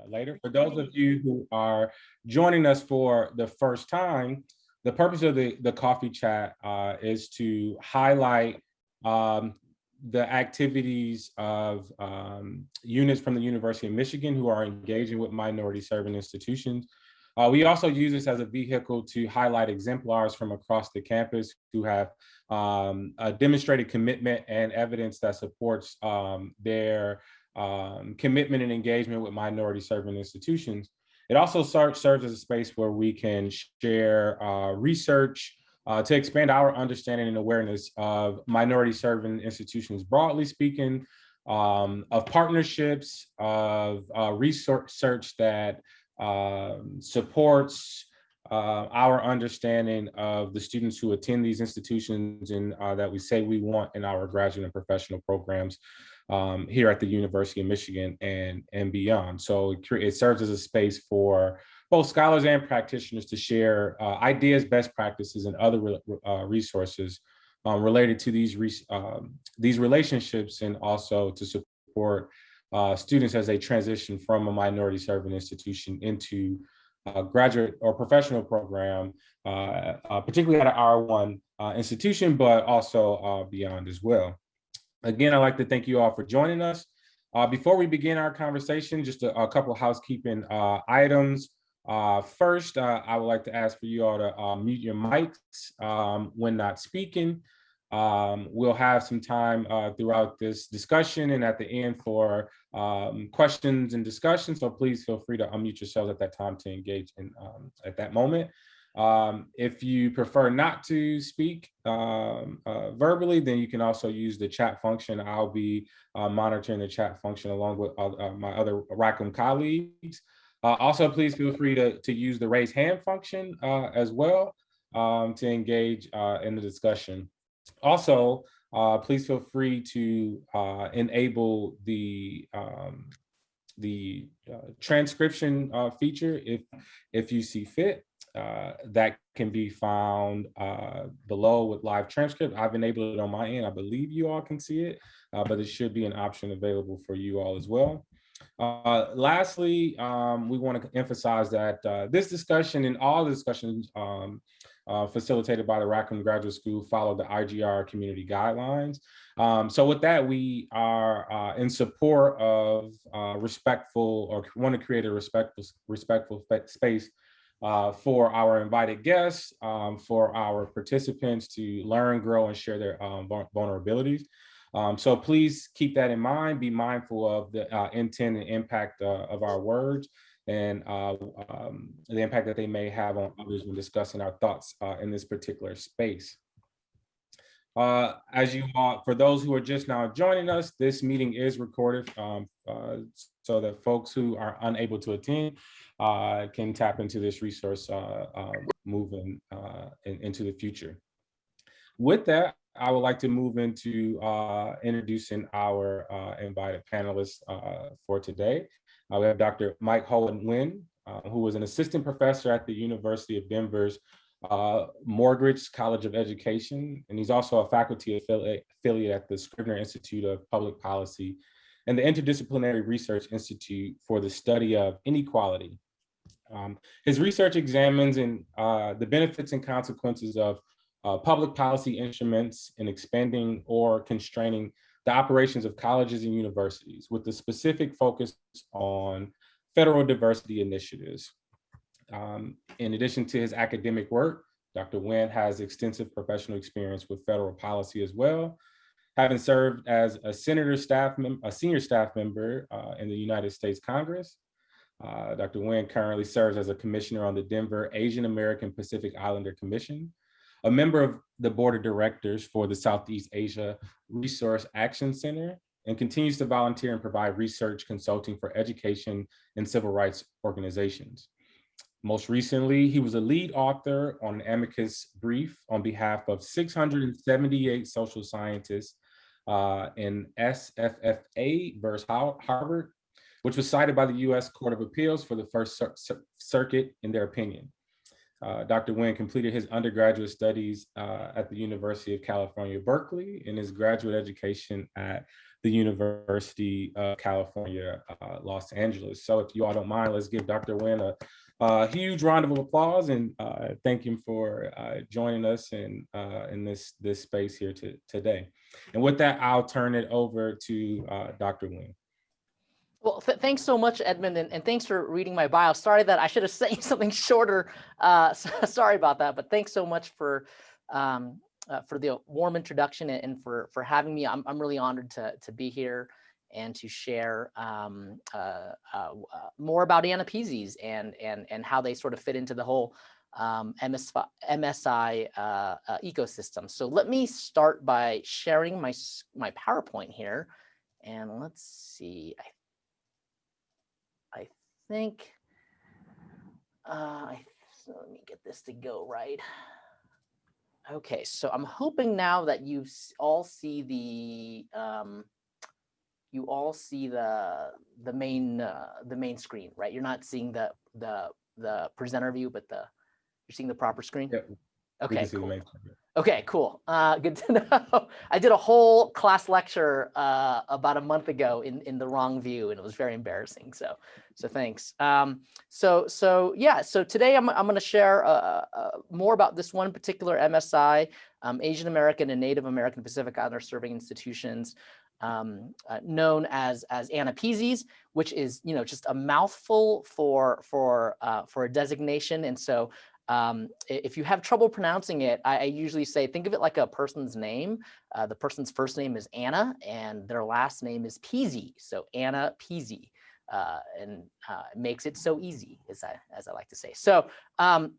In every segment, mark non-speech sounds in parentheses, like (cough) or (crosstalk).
uh, later. For those of you who are joining us for the first time, the purpose of the, the coffee chat uh, is to highlight um, the activities of um, units from the University of Michigan who are engaging with minority serving institutions. Uh, we also use this as a vehicle to highlight exemplars from across the campus who have um, demonstrated commitment and evidence that supports um, their um, commitment and engagement with minority serving institutions. It also serves as a space where we can share uh, research uh, to expand our understanding and awareness of minority serving institutions, broadly speaking, um, of partnerships, of uh, research that um, supports uh, our understanding of the students who attend these institutions and uh, that we say we want in our graduate and professional programs um, here at the University of Michigan and, and beyond. So it, it, serves as a space for both scholars and practitioners to share uh, ideas, best practices, and other re uh, resources um, related to these, re um, these relationships and also to support uh, students as they transition from a minority serving institution into a graduate or professional program, uh, uh, particularly at an R1 uh, institution, but also beyond as well. Again, I'd like to thank you all for joining us. Uh, before we begin our conversation, just a, a couple of housekeeping uh, items. Uh, first, uh, I would like to ask for you all to uh, mute your mics um, when not speaking. Um, we'll have some time uh, throughout this discussion and at the end for um, questions and discussion. So please feel free to unmute yourselves at that time to engage in um, at that moment. Um, if you prefer not to speak um, uh, verbally, then you can also use the chat function. I'll be uh, monitoring the chat function along with uh, my other Rackham colleagues. Uh, also, please feel free to, to use the raise hand function uh, as well um, to engage uh, in the discussion. Also, please feel free to enable the um, the transcription feature if if you see fit. Uh, that can be found uh, below with live transcript. I've enabled it on my end. I believe you all can see it, uh, but it should be an option available for you all as well. Uh, lastly, um, we want to emphasize that uh, this discussion and all the discussions um, facilitated by the Rackham Graduate School follow the IGR community guidelines. Um, so with that, we are in support of respectful or want to create a respectful, respectful space uh, for our invited guests, um, for our participants to learn, grow, and share their um, vulnerabilities. Um, so please keep that in mind, be mindful of the uh, intent and impact uh, of our words and uh, um, the impact that they may have on others when discussing our thoughts uh, in this particular space. Uh, as you for those who are just now joining us, this meeting is recorded um, so that folks who are unable to attend uh, can tap into this resource uh, uh, moving uh, in, into the future. With that, I would like to move into introducing our invited panelists for today. we have Dr. Mike Hoa Nguyen, who is an assistant professor at the University of Denver's uh, College of Education, and he's also a faculty affiliate, affiliate at the Scrivner Institute of Public Policy and the Interdisciplinary Research Institute for the Study of Inequality. Um, his research examines in, uh, the benefits and consequences of uh, public policy instruments in expanding or constraining the operations of colleges and universities with a specific focus on federal diversity initiatives. Um, in addition to his academic work, Dr. Nguyen has extensive professional experience with federal policy as well, having served as a senator staff, a senior staff member uh, in the United States Congress. Uh, Dr. Nguyen currently serves as a commissioner on the Denver Asian American Pacific Islander Commission, a member of the board of directors for the Southeast Asia Resource Action Center, and continues to volunteer and provide research consulting for education and civil rights organizations. Most recently, he was a lead author on an amicus brief on behalf of 678 social scientists uh, in SFFA versus Harvard, which was cited by the US Court of Appeals for the First Cir Circuit in their opinion. Uh, Dr. Nguyen completed his undergraduate studies uh, at the University of California, Berkeley, and his graduate education at the University of California, uh, Los Angeles. So if you all don't mind, let's give Dr. Nguyen a, a huge round of applause and uh, thank him for uh, joining us in, uh, in this, this space here to, today. And with that, I'll turn it over to Dr. Nguyen. Well, th thanks so much, Edmund, and, and, thanks for reading my bio. Sorry that I should have (laughs) said something shorter. Uh, (laughs) so, sorry about that, but thanks so much for um, uh, for the warm introduction and for for having me. I'm I'm really honored to to be here and to share um, uh, uh, uh more about AANAPISIs and and and how they sort of fit into the whole um, MS, MSI uh, ecosystem. So let me start by sharing my my PowerPoint here, and let's see. I think, uh, so let me get this to go right. Okay, so I'm hoping now that you all see the, um, you all see the the main uh, the main screen, right? You're not seeing the the the presenter view, but the you're seeing the proper screen. Yep. Okay. Cool. Okay, cool. Uh, good to (laughs) know. I did a whole class lecture uh, about a month ago in, in the wrong view, and it was very embarrassing. So, so thanks. Um, so, so yeah. So today I'm I'm going to share uh, uh, more about this one particular MSI, um, Asian American and Native American Pacific Islander Serving Institutions, um, uh, known as as AANAPISIs, which is you know just a mouthful for for uh, for a designation. And so um, if you have trouble pronouncing it, I, I, usually say, think of it like a person's name. Uh, the person's first name is Anna and their last name is Peasy. So Anna Peasy, uh, and uh, makes it so easy, as I, as I like to say. So um,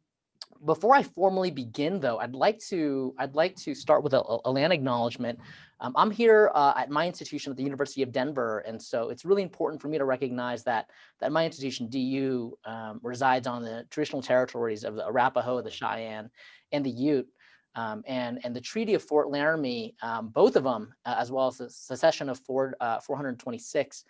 before I formally begin, though, I'd like to I'd like to start with a, a land acknowledgement. Um, I'm here uh, at my institution at the University of Denver, and so it's really important for me to recognize that that my institution, DU, um, resides on the traditional territories of the Arapaho, the Cheyenne, and the Ute. Um, and, and the Treaty of Fort Laramie, um, both of them, uh, as well as the secession of Fort, uh, 426,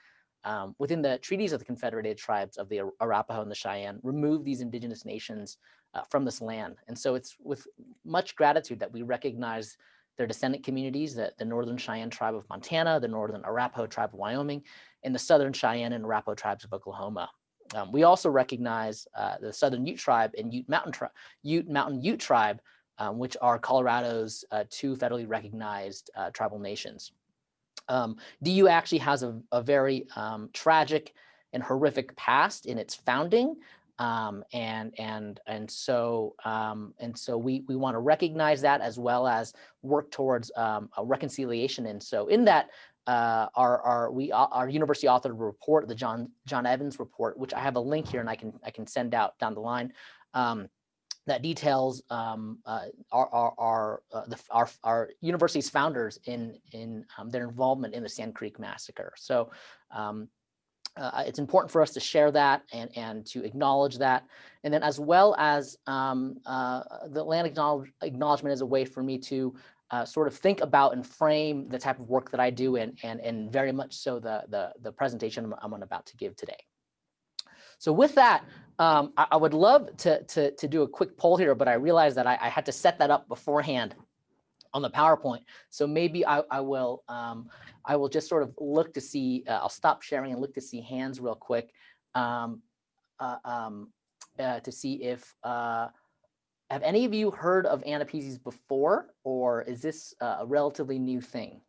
um, within the treaties of the Confederated Tribes of the Arapaho and the Cheyenne, remove these indigenous nations uh, from this land. And so it's with much gratitude that we recognize their descendant communities, the, the Northern Cheyenne tribe of Montana, the Northern Arapaho tribe of Wyoming, and the Southern Cheyenne and Arapaho tribes of Oklahoma. Um, we also recognize uh, the Southern Ute tribe and Ute Mountain, tri Ute Mountain Ute tribe, um, which are Colorado's uh, two federally recognized uh, tribal nations. Um, DU actually has a, a very um, tragic and horrific past in its founding. Um, and and and so um, and so we we want to recognize that as well as work towards um, a reconciliation. And so in that, uh, our our we our university authored report, the John John Evans report, which I have a link here and I can I can send out down the line. Um, that details um, uh, our our our, uh, the, our, our university's founders in in um, their involvement in the Sand Creek massacre. So uh, it's important for us to share that and, and to acknowledge that. And then as well as um, uh, the land acknowledge, acknowledgement is a way for me to uh, sort of think about and frame the type of work that I do and, and, and very much so the, the, the presentation I'm, I'm about to give today. So with that, um, I, I, would love to, to, to do a quick poll here, but I realized that I, I had to set that up beforehand on the PowerPoint. So maybe I, I will um, I will just sort of look to see, uh, I'll stop sharing and look to see hands real quick um, uh, um, uh, to see if, uh, have any of you heard of AANAPISIs before, or is this a relatively new thing?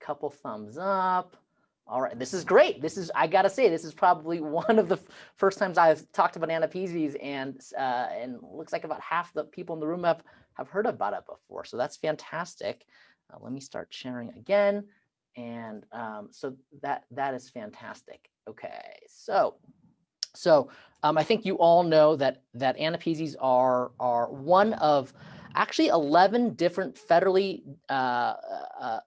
A couple thumbs up. All right, this is great. This is, I gotta say, this is probably (laughs) one of the first times I've talked about AANAPISIs and uh, and looks like about half the people in the room have, have heard about it before. So that's fantastic. Uh, let me start sharing again. And um, so that that is fantastic. Okay, so so um, I think you all know that that AANAPISIs are are one of actually 11 different federally uh, uh,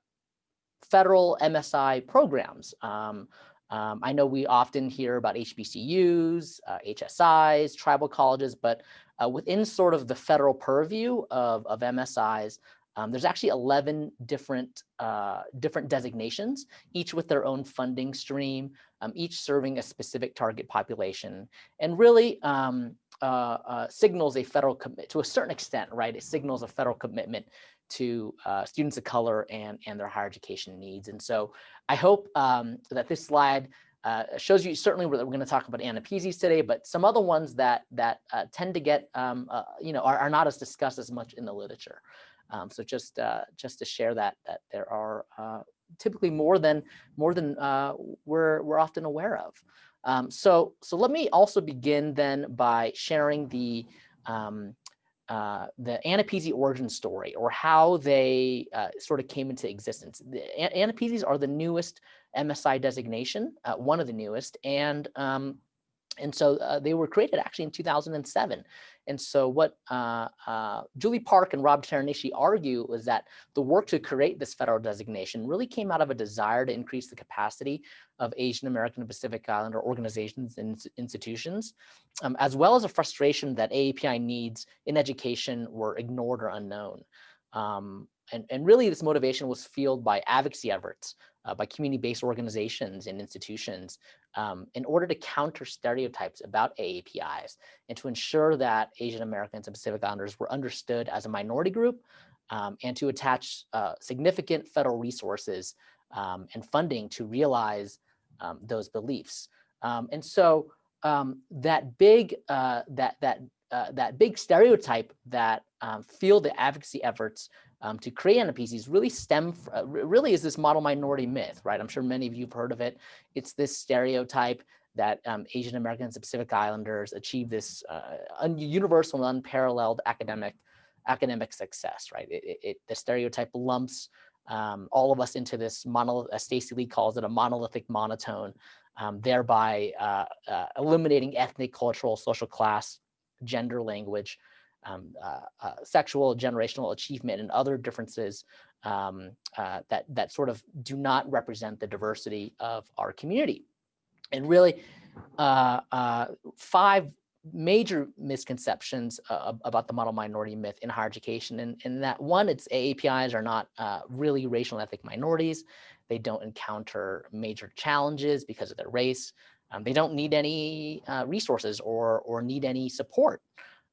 federal MSI programs. Um, um, I know we often hear about HBCUs, uh, HSIs, tribal colleges, but uh, within sort of the federal purview of, of MSIs, Um, there's actually 11 different, uh, different designations, each with their own funding stream, um, each serving a specific target population, and really um, uh, uh, signals a federal commit to a certain extent, right? It signals a federal commitment to uh, students of color and, and their higher education needs. And so I hope um, that this slide uh, shows you certainly we're, we're going to talk about AANAPISIs today, but some other ones that that uh, tend to get um, uh, you know are, are not as discussed as much in the literature. Um, so just uh, just to share that that there are uh, typically more than more than we're we're often aware of. Um, so so let me also begin then by sharing the um, uh, the AANAPISI origin story or how they uh, sort of came into existence. The AANAPISIs are the newest MSI designation, uh, one of the newest, and um, and so uh, they were created actually in 2007. And so what uh, uh, Julie Park and Rob Teranishi argue was that the work to create this federal designation really came out of a desire to increase the capacity of Asian American and Pacific Islander organizations and institutions, um, as well as a frustration that AAPI needs in education were ignored or unknown. Um, and, and really this motivation was fueled by advocacy efforts uh, by community-based organizations and institutions um, in order to counter stereotypes about AAPIs and to ensure that Asian Americans and Pacific Islanders were understood as a minority group um, and to attach uh, significant federal resources um, and funding to realize um, those beliefs. Um, and so um, that big uh, that that uh, that big stereotype that fueled the advocacy efforts um, to create AANAPISIs really stem, uh, really is this model minority myth, right? I'm sure many of you have heard of it. It's this stereotype that um, Asian Americans and Pacific Islanders achieve this uh, universal and unparalleled academic academic success, right? It, it, it the stereotype lumps um, all of us into this monolith, as Stacy Lee calls it, a monolithic monotone, um, thereby uh, uh, eliminating ethnic, cultural, social class, gender language, um, uh, uh, sexual, generational achievement, and other differences um, uh, that, that sort of do not represent the diversity of our community. And really, uh, uh, five major misconceptions uh, about the model minority myth in higher education. And, and that one, it's AAPIs are not really racial and ethnic minorities. They don't encounter major challenges because of their race. Um, they don't need any resources or, or need any support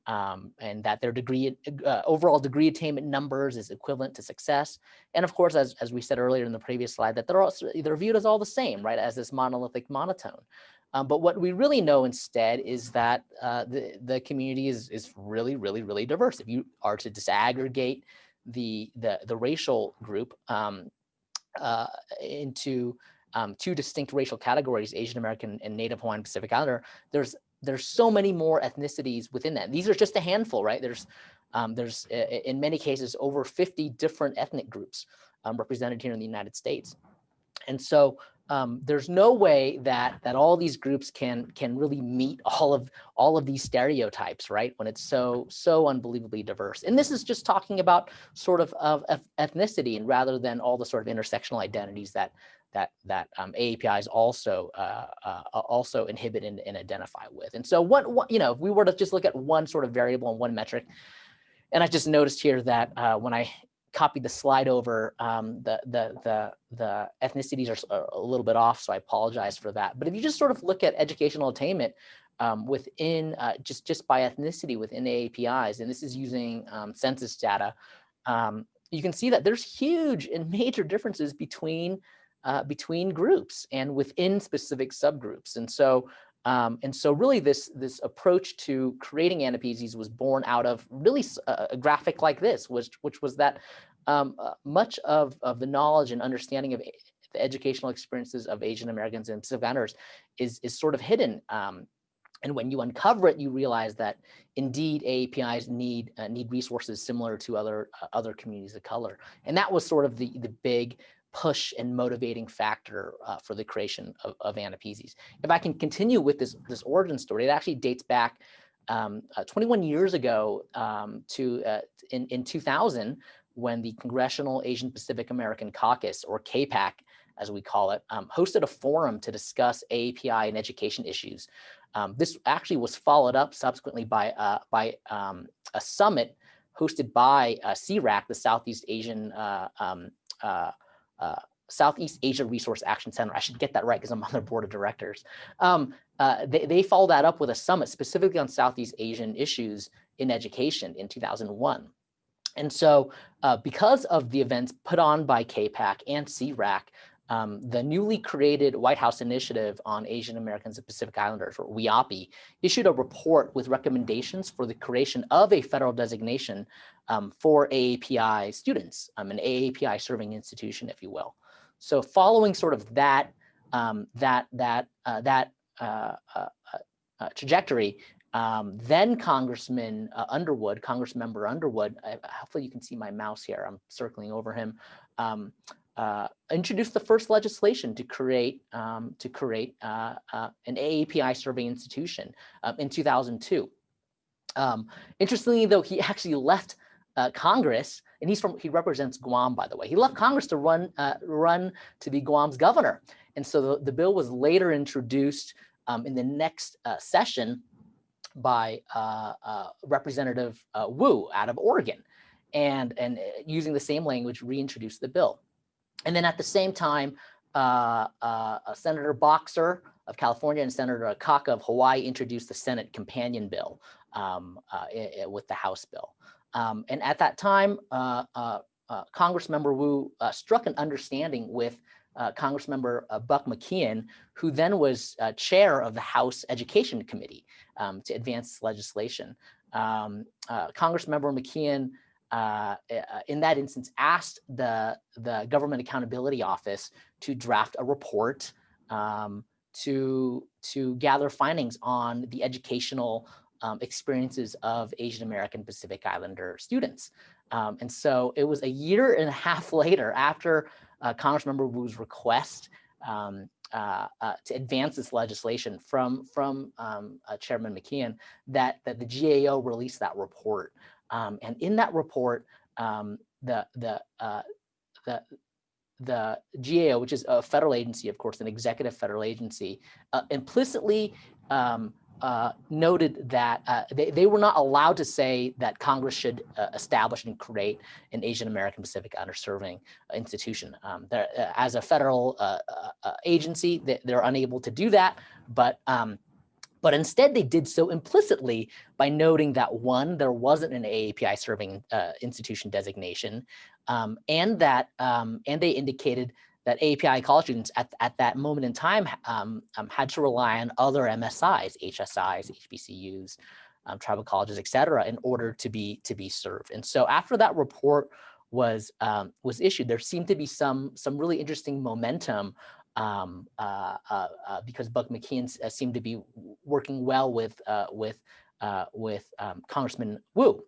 um, and that their degree uh, overall degree attainment numbers is equivalent to success. And of course, as, as we said earlier in the previous slide, that they're, also, they're viewed as all the same, right, as this monolithic monotone. Um, but what we really know instead is that uh, the, the community is, is really, really, really diverse. If you are to disaggregate the, the, the racial group um, uh, into um, two distinct racial categories, Asian American and Native Hawaiian Pacific Islander, there's there's so many more ethnicities within that. These are just a handful, right? There's um, there's in many cases over 50 different ethnic groups um, represented here in the United States. And so um, there's no way that that all these groups can can really meet (laughs) all of all of these stereotypes, right? When it's so so unbelievably diverse. And this is just talking about sort of of ethnicity and rather than all the sort of intersectional identities that that that um, AAPIs also uh, uh, also inhibit and, and, identify with. And so what, what, you know, if we were to just look at one sort of variable and one metric, and I just noticed here that uh, when I copied the slide over, um, the, the, the, the ethnicities are a little bit off, so I apologize for that. But if you just sort of look at educational attainment um, within, uh, just, just by ethnicity within AAPIs, and this is using um, census data, um, you can see that there's huge and major differences between uh, between groups and within specific subgroups. And so um, and so really this, this approach to creating AANAPISIs was born out of really a, graphic like this, which, which was that um, uh, much of, of the knowledge and understanding of the educational experiences of Asian Americans and Pacific Islanders is, is sort of hidden. Um, and when you uncover it, you realize that indeed AAPIs need uh, need resources similar to other uh, other communities of color. And that was sort of the, the big push and motivating factor uh, for the creation of, of AANAPISIs. If I can continue with this, this origin story, it actually dates back um, uh, 21 years ago um, to uh, in, in 2000 when the Congressional Asian Pacific American Caucus, or CAPAC, as we call it, um, hosted a forum to discuss AAPI and education issues. Um, this actually was followed up subsequently by, uh, by um, a summit hosted by uh, SEARAC, the Southeast Asian uh, Southeast Asia Resource Action Center. I should get that right because I'm on their board of directors. Um, uh, they, they followed that up with a summit specifically on Southeast Asian issues in education in 2001. And so uh, because of the events put on by CAPAC and SEARAC, um, the newly created White House Initiative on Asian Americans and Pacific Islanders, or WHIAAPI, issued a report with recommendations for the creation of a federal designation um, for AAPI students, um, an AAPI serving institution, if you will. So following sort of that, um, that, that, uh, that uh, uh, uh trajectory, um, then Congressman uh, Underwood, Congress member Underwood, hopefully you can see my mouse here, I'm circling over him, um, uh, introduced the first legislation to create um, to create uh, uh, an AAPI survey institution um, in 2002. Um, interestingly, though, he actually left uh, Congress, and he's from he represents Guam, by the way. He left Congress to run uh, run to be Guam's governor, and so the, the bill was later introduced um, in the next uh, session by Representative Wu out of Oregon, and and using the same language reintroduced the bill. And then at the same time, uh, uh, Senator Boxer of California and Senator Akaka of Hawaii introduced the Senate companion bill um, uh, with the House bill. Um, and at that time, uh, uh, uh, Congressmember Wu struck an understanding with Congressmember Buck McKeon, who then was chair of the House Education Committee um, to advance legislation. Um, Congressmember McKeon uh, eh, uh, in that instance, asked the, the Government Accountability Office to draft a report um, to, to gather findings on the educational um, experiences of Asian American Pacific Islander students. Um, and so it was a year and a half (laughs) later after uh, Congressmember Wu's request um, uh, uh, to advance this legislation from, from um, uh, Chairman McKeon that, that the GAO released that report. Um, and in that report, um, the, the, uh, the, the GAO, which is a federal agency, of course, an executive federal agency, uh, implicitly um, uh, noted that uh, they, they were not allowed to say that Congress should uh, establish and create an Asian American Pacific underserving institution. Um, uh, as a federal uh, agency, they, are unable to do that, but um, but instead they did so implicitly by noting that one, there wasn't an AAPI serving uh, institution designation, um, and that um, and they indicated that AAPI college students at, at that moment in time um, um had to rely on other MSIs, HSIs, HBCUs, um, tribal colleges, et cetera, in order to be to be served. And so after that report was um, was issued, there seemed to be some some really interesting momentum um, uh, uh, uh, because Buck McKeon uh, seemed to be working well with uh, with uh, with um, Congressman Wu.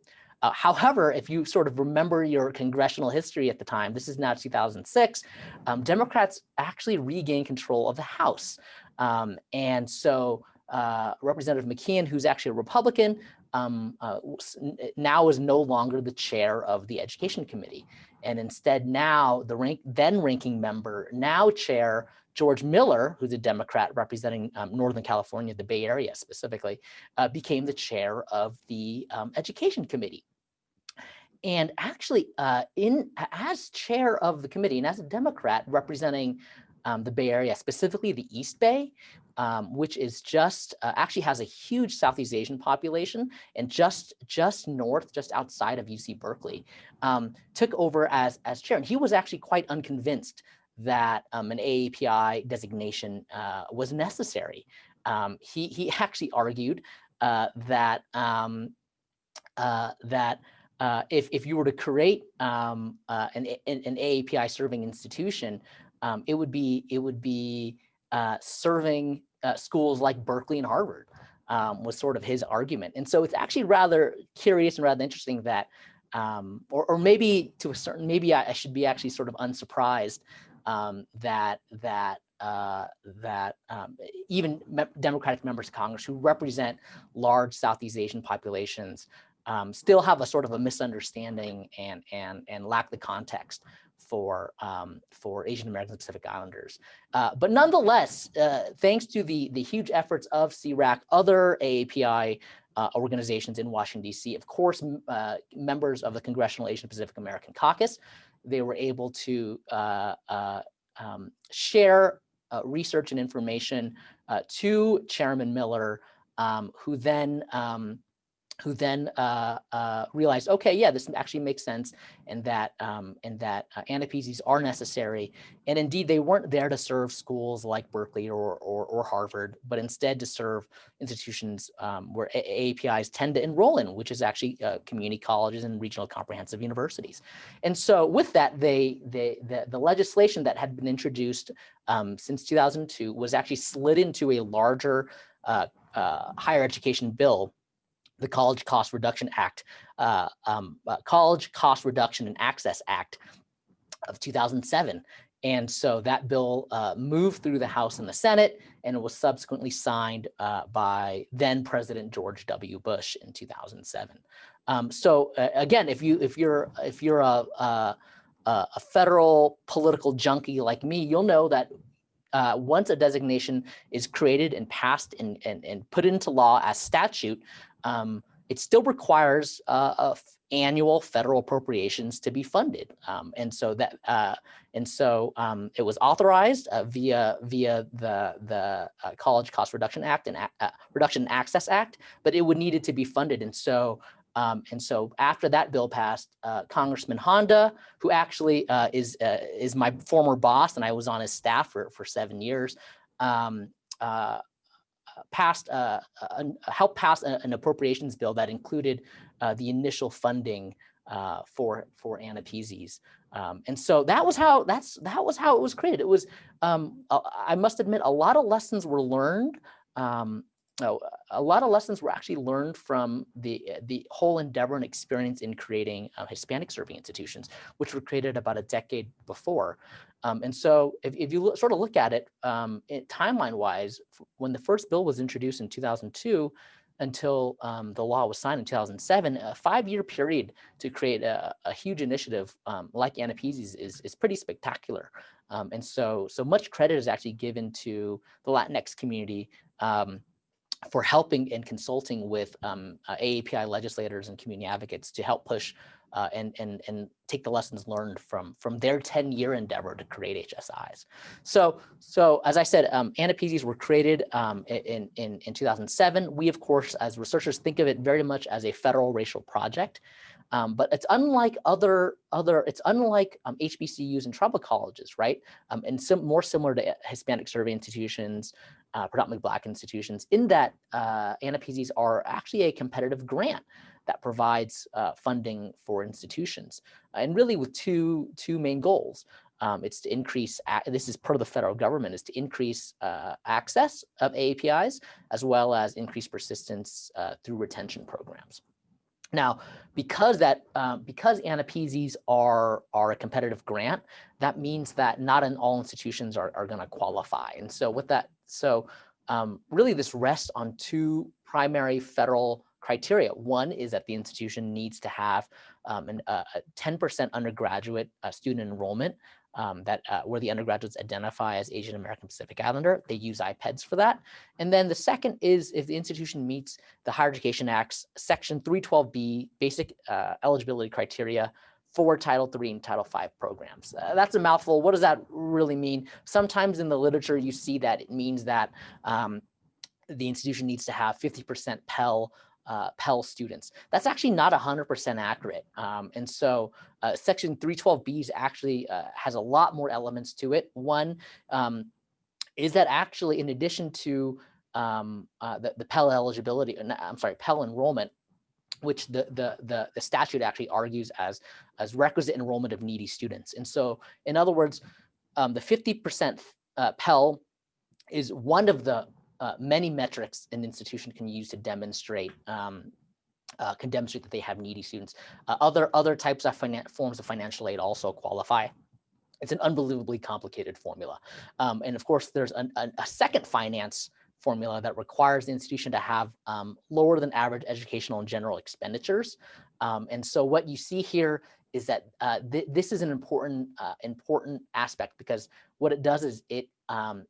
however, if you sort of remember your congressional history at the time, this is now 2006, um, Democrats actually regained control of the House. Um, and so Representative McKeon, who's actually a Republican, um, now is no longer the chair of the Education Committee. And instead now the rank, then ranking member, now chair George Miller, who's a Democrat representing um, Northern California, the Bay Area specifically, uh, became the chair of the um, Education Committee. And actually, uh, in as chair of the committee and as a Democrat representing um, the Bay Area, specifically the East Bay, um, which is just uh, actually has a huge Southeast Asian population and just just north, just outside of UC Berkeley, um, took over as as chair. And he was actually quite unconvinced that um, an AAPI designation uh, was necessary. Um, he he (laughs) actually argued uh, that um, uh, that uh, if if you were to create um, uh, an, an, an AAPI serving institution, um, it would be it would be uh, serving uh, schools like Berkeley and Harvard um, was sort of his argument. And so it's actually rather curious and rather interesting that, um, or, or maybe to a certain, maybe I, I should be actually sort of unsurprised um, that that uh, that um, even me Democratic members of Congress who represent large Southeast Asian populations um, still have a sort of a misunderstanding and and and lack the context for um, for Asian American Pacific Islanders. Uh, but nonetheless, uh, thanks to the the huge efforts of SEARAC, other AAPI uh, organizations in Washington, D.C. Of course, uh, members of the Congressional Asian Pacific American Caucus. They were able to uh, uh, um, share research and information to Chairman Miller, um, who then um, who then uh, uh, realized, okay, yeah, this actually makes sense, and that um, and that uh, are necessary. And indeed, they weren't there to serve schools like Berkeley or or, or Harvard, but instead to serve institutions um, where APIs tend to enroll in, which is actually uh, community colleges and regional comprehensive universities. And so, with that, they they the, the legislation that had been introduced um, since 2002 was actually slid into a larger uh, uh, higher education bill the College Cost Reduction Act, uh, um, uh, College Cost Reduction and Access Act of 2007. And so that bill uh, moved through the House and the Senate, and it was subsequently signed uh, by then President George W. Bush in 2007. Um, so uh, again, if you if you're if you're a, a, a federal political junkie like me, you'll know that uh, once a designation is created and passed and, and, and put into law as statute, um, it still requires uh, annual federal appropriations to be funded. Um, and so that uh, and so um, it was authorized uh, via via the the uh, College Cost Reduction Act and uh, Reduction and Access Act, but it would needed to be funded. And so um, and so after that bill passed, uh, Congressman Honda, who actually uh, is is my former boss, and I was on his staff for for seven years. Um, passed, uh, uh, helped pass an appropriations bill that included uh, the initial funding uh, for for AANAPISIs. Um, and so that was how that's that was how it was created. It was um, I must admit a lot of lessons were learned um, Oh, a lot of lessons were actually learned from the the whole endeavor and experience in creating uh, Hispanic serving institutions, which were created about a decade before. Um, and so if, if you sort of look at it, um, it timeline wise, when the first bill was introduced in 2002 until um, the law was signed in 2007, a five year period to create a, a huge initiative um, like AANAPISIs is, is pretty spectacular. Um, and so, so much credit is actually given to the Latinx community um, for helping and consulting with um, uh, AAPI legislators and community advocates to help push uh, and, and, and take the lessons learned from, from their 10 year endeavor to create HSIs. So, so as I said, um, AANAPISIs were created um, in, in, in 2007. We, of course, as researchers think of it very much as a federal racial project. Um, but it's unlike other other it's unlike um, HBCUs and tribal colleges, right? Um, and sim more similar to Hispanic survey institutions, uh, predominantly Black institutions, in that uh, AANAPISIs are actually a competitive grant that provides uh, funding for institutions, and really with two two main goals. Um, it's to increase, this is part of the federal government, is to increase uh, access of APIs, as well as increase persistence uh, through retention programs. Now, because that um, because AANAPISIs are are a competitive grant, that means that not in all institutions are, are going to qualify. And so with that, so um, really this rests on two primary federal criteria. One is that the institution needs to have um, uh, a 10% undergraduate uh, student enrollment um, that uh, where the undergraduates identify as Asian American Pacific Islander. They use IPEDS for that. And then the second is if the institution meets the Higher Education Act's Section 312B basic uh, eligibility criteria for Title III and Title V programs. Uh, that's a mouthful. What does that really mean? Sometimes in the literature, you see that it means that um, the institution needs to have 50% Pell uh, Pell students. That's actually not 100% accurate. Um, and so uh, section 312B is actually uh, has a lot more elements to it. One um, is that actually in addition to um, uh, the, the Pell eligibility, uh, I'm sorry, Pell enrollment, which the, the, the, the, statute actually argues as, as requisite enrollment of needy students. And so in other words, um, the 50% uh, Pell is one of the uh, many metrics an institution can use to demonstrate um, uh, can demonstrate that they have needy students. Uh, other other types of forms of financial aid also qualify. It's an unbelievably complicated formula. Um, and of course, there's an, a, a, second finance formula that requires the institution to have um, lower than average educational and general expenditures. Um, and so what you see here is that uh, th this is an important uh, important aspect because what it does is it um,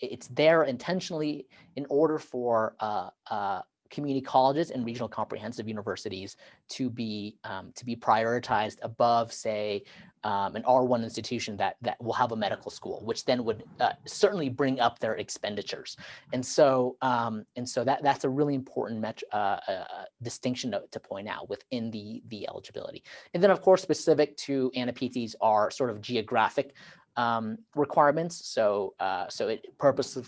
it's there intentionally in order for uh, uh, community colleges and regional comprehensive universities to be um, to be prioritized above, say, um, an R1 institution that that will have a medical school, which then would uh, certainly bring up their expenditures. And so um, and so that that's a really important uh, uh, distinction to, to, point out within the the eligibility. And then of course, specific to AANAPISIs are sort of geographic um, requirements. So uh, so it purpose,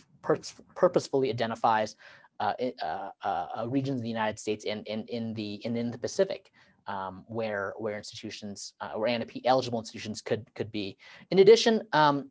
purposefully identifies uh, uh, uh, regions of the United States and, and in the and in the Pacific um, where where institutions uh, or ANP eligible institutions could could be. In addition, um,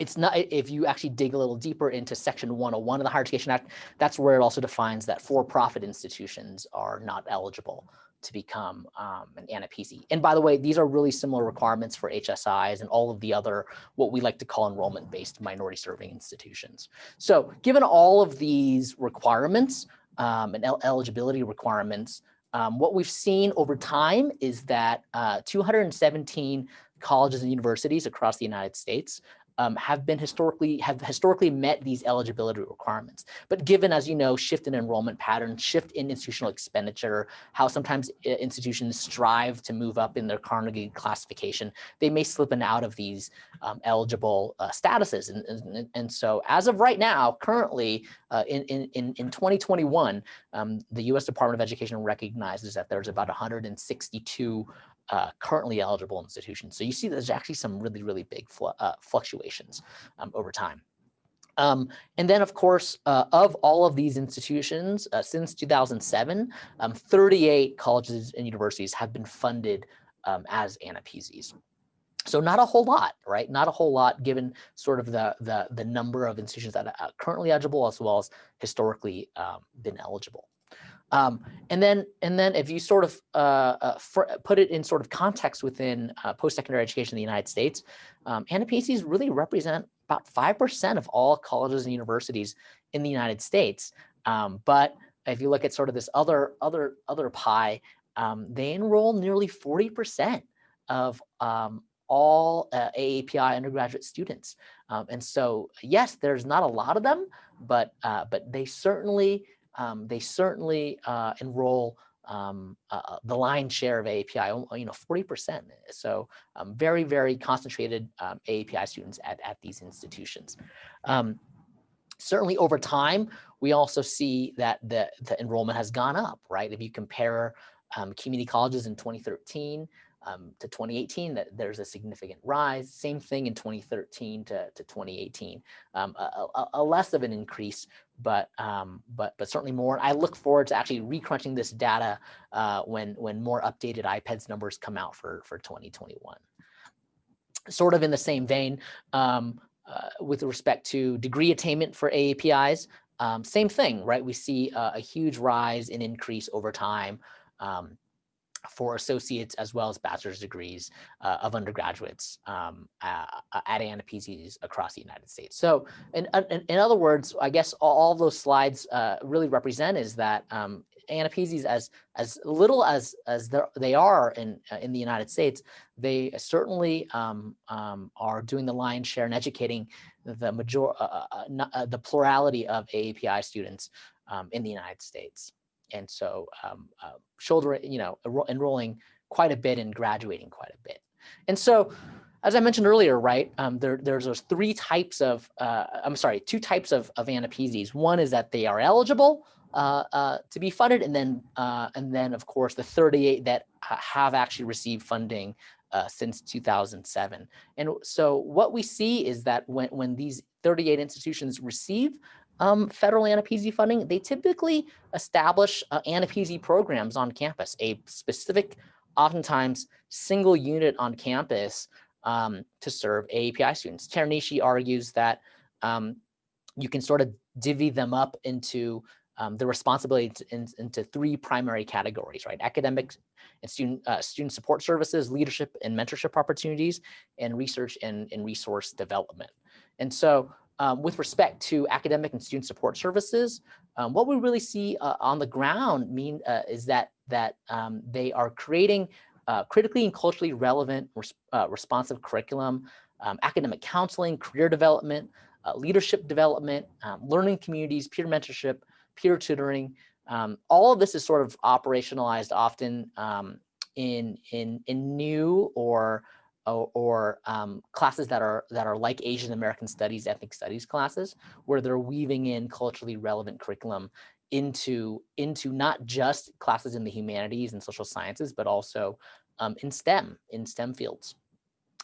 it's not if you actually dig a little deeper into section 101 of the Higher Education Act, that's where it also defines that for-profit institutions are not eligible to become um, an AANAPISI. And by the way, these are really similar requirements for HSIs and all of the other, what we like to call enrollment-based minority serving institutions. So given all of these requirements um, and el eligibility requirements, um, what we've seen over time is that uh, 217 colleges and universities across the United States um, have been historically have historically met these eligibility requirements. But given, as you know, shift in enrollment patterns, shift in institutional expenditure, how sometimes institutions strive to move up in their Carnegie classification, they may slip in out of these um, eligible uh, statuses. And, and, and, so as of right now, currently uh, in, in, in 2021, um, the US Department of Education recognizes that there's about 162 uh, currently eligible institutions. So you see there's actually some really, really big fl uh, fluctuations um, over time. Um, and then, of course, uh, of all of these institutions, uh, since 2007, um, 38 colleges and universities have been funded um, as AANAPISIs. So not a whole lot, right? Not a whole lot given sort of the, the, the number of institutions that are currently eligible as well as historically um, been eligible. Um, and then, and then if you sort of uh, uh, put it in sort of context within uh, post-secondary education in the United States, um, AANAPISIs really represent about 5% of all colleges and universities in the United States. Um, but if you look at sort of this other, other, other pie, um, they enroll nearly 40% of um, all uh, AAPI undergraduate students. Um, and so, yes, there's not a lot of them, but, uh, but they certainly um, they certainly uh, enroll um, uh, uh the lion's share of AAPI, you know, 40%. So um, very, very concentrated um, AAPI students at, at these institutions. Um, certainly over time, we also see that the, the enrollment has gone up, right? If you compare um, community colleges in 2013 um, to 2018, that there's a significant rise. Same thing in 2013 to, to 2018, um, a, a, a, less of an increase, but um, but but certainly more. I look forward to actually recrunching this data uh, when when more updated IPEDS numbers come out for for 2021. Sort of in the same vein, um, uh, with respect to degree attainment for AAPIs, um, same thing, right? We see uh, a huge rise in increase over time. Um, for associates as well as bachelor's degrees uh, of undergraduates um, uh, at AANAPISIs across the United States. So in, in, in other words, I guess all, those slides uh, really represent is that um, as as little as as they are in uh, in the United States, they certainly um, um, are doing the lion's share in educating the major uh, uh, the plurality of AAPI students um, in the United States and so um, uh, shoulder, you know, enrolling quite a bit and graduating quite a bit. And so, as I mentioned earlier, right, um, there, there's those three types of, uh, I'm sorry, two types of, of AANAPISIs. One is that they are eligible uh, uh, to be funded, and then, uh, and then of course, the 38 that have actually received funding uh, since 2007. And so what we see is that when, when these 38 institutions receive um, federal AANAPISI funding, they typically establish uh, programs on campus, a specific, oftentimes single unit on campus um, to serve AAPI students. Teranishi argues that um, you can sort of divvy them up into um, the responsibility to, in, into three primary categories, right? Academic and student uh, student support services, leadership and mentorship opportunities, and research and, and resource development. And so um, with respect to academic and student support services, um, what we really see uh, on the ground mean uh, is that that um, they are creating uh, critically and culturally relevant, res uh, responsive curriculum, um, academic counseling, career development, uh, leadership development, um, learning communities, peer mentorship, peer tutoring, Um, all of this is sort of operationalized often in, in, in new or or, um, classes that are that are like Asian American Studies, ethnic studies classes, where they're weaving in culturally relevant curriculum into into not just classes in the humanities and social sciences, but also um, in STEM, in STEM fields.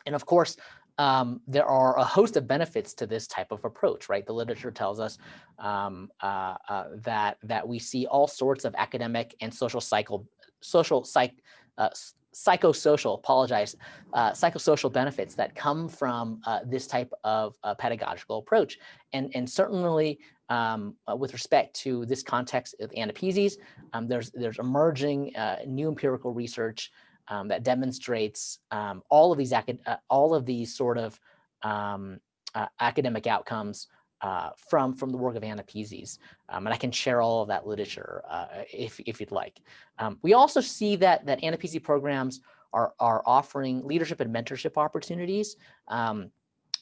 And of course, um, there are a host of benefits to this type of approach, right? The literature tells us um, uh, uh, that that we see all sorts of academic and social cycle, social psych, uh, psychosocial, apologize, uh, psychosocial benefits that come from uh, this type of uh, pedagogical approach. And, and certainly um, uh, with respect to this context of AANAPISIs, um, there's, there's emerging uh, new empirical research um, that demonstrates um, all of these uh, all of these sort of um, academic outcomes uh, from from the work of AANAPISIs. Um, and I can share all of that literature uh, if, if you'd like. Um, we also see that, that AANAPISI programs are, are offering leadership and mentorship opportunities. Um,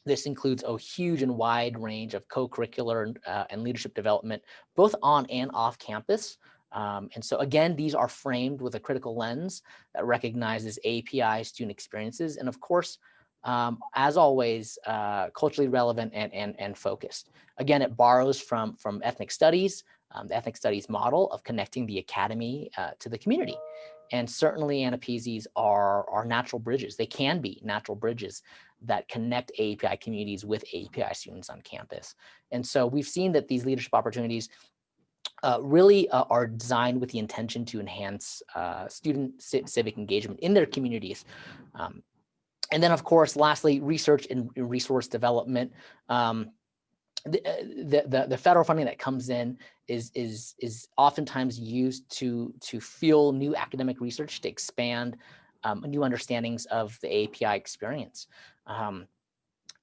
this includes a huge and wide range of co-curricular uh, and leadership development, both on and off campus. Um, and so again, these are framed with a critical lens that recognizes API student experiences. And of course, um, as always, uh, culturally relevant and, and, and focused. Again, it borrows from, from ethnic studies, um, the ethnic studies model of connecting the academy uh, to the community. And certainly AANAPISIs are, are natural bridges. They can be natural bridges that connect API communities with API students on campus. And so we've seen that these leadership opportunities uh, really uh, are designed with the intention to enhance uh, student civic engagement in their communities. Um, and then, of course, lastly, research and resource development. Um, the, uh, the, the, the, federal funding that comes in is, is, is oftentimes used to, to fuel new academic research, to expand um, new understandings of the API experience. Um,